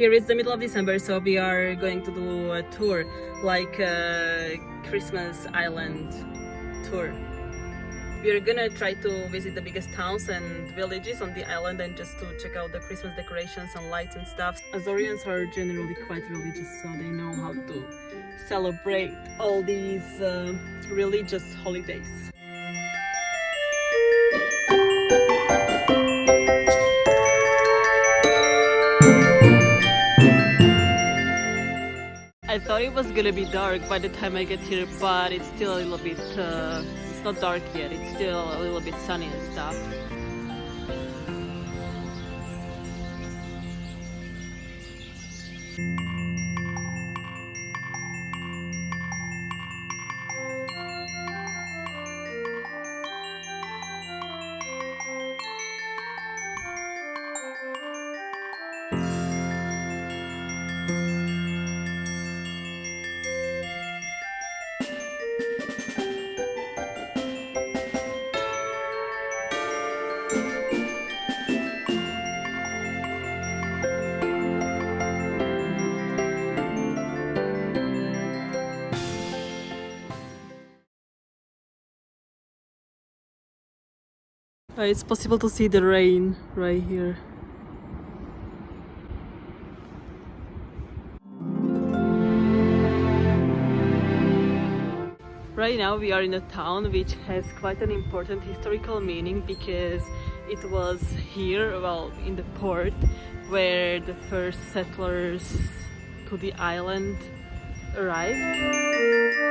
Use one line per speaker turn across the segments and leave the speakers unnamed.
Here is the middle of December, so we are going to do a tour, like a Christmas Island tour. We are gonna try to visit the biggest towns and villages on the island and just to check out the Christmas decorations and lights and stuff. Azorians are generally quite religious, so they know how to celebrate all these uh, religious holidays. I thought it was gonna be dark by the time I get here, but it's still a little bit, uh, it's not dark yet, it's still a little bit sunny and stuff. Uh, it's possible to see the rain right here. Right now we are in a town which has quite an important historical meaning because it was here, well, in the port where the first settlers to the island arrived.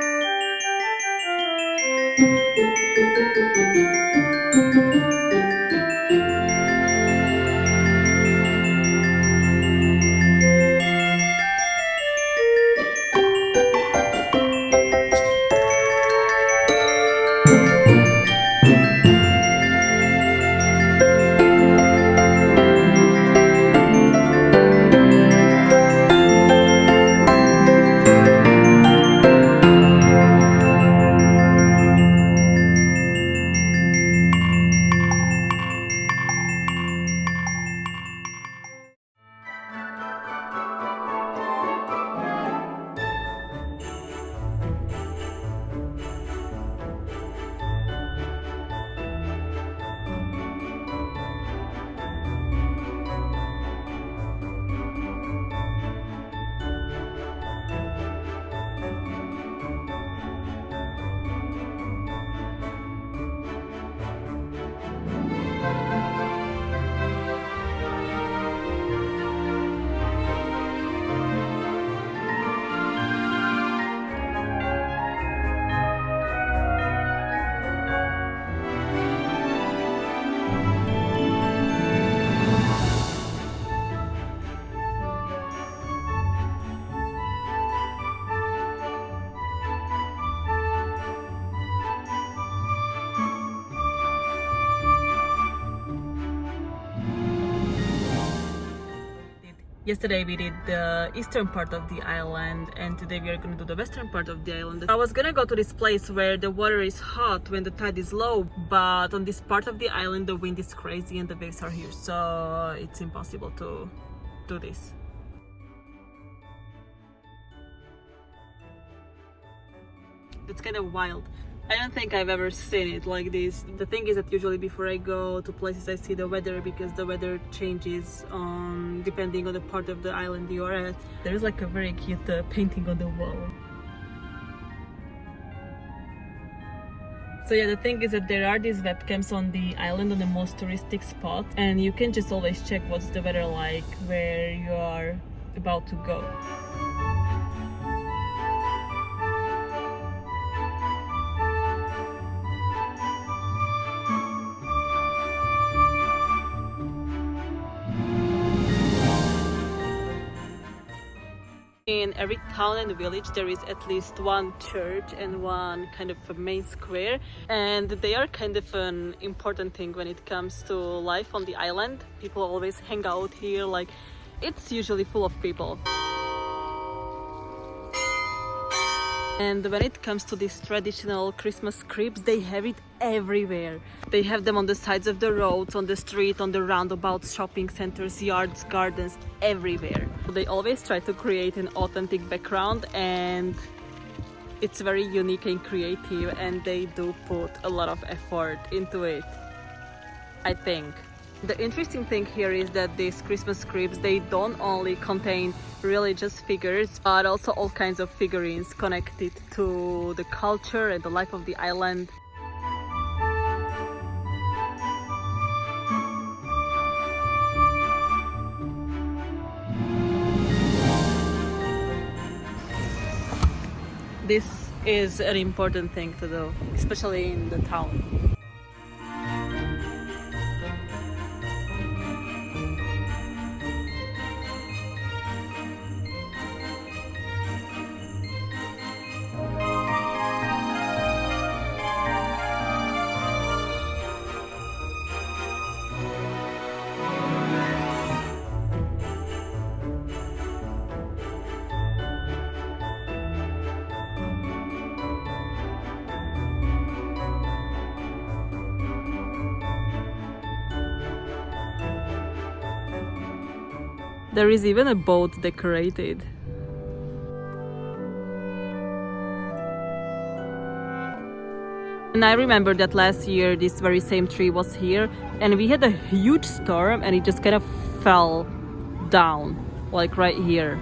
Yesterday we did the eastern part of the island and today we are going to do the western part of the island. I was gonna go to this place where the water is hot when the tide is low but on this part of the island the wind is crazy and the waves are huge so it's impossible to do this. It's kind of wild. I don't think I've ever seen it like this. The thing is that usually before I go to places I see the weather because the weather changes um, depending on the part of the island you are at. There's like a very cute uh, painting on the wall. So yeah, the thing is that there are these webcams on the island on the most touristic spots and you can just always check what's the weather like where you are about to go. In every town and village there is at least one church and one kind of a main square and they are kind of an important thing when it comes to life on the island people always hang out here like it's usually full of people And when it comes to these traditional Christmas cribs, they have it everywhere. They have them on the sides of the roads, on the street, on the roundabouts, shopping centers, yards, gardens, everywhere. They always try to create an authentic background and it's very unique and creative and they do put a lot of effort into it, I think. The interesting thing here is that these Christmas cribs, they don't only contain religious figures, but also all kinds of figurines connected to the culture and the life of the island. This is an important thing to do, especially in the town. There is even a boat decorated. And I remember that last year this very same tree was here and we had a huge storm and it just kind of fell down like right here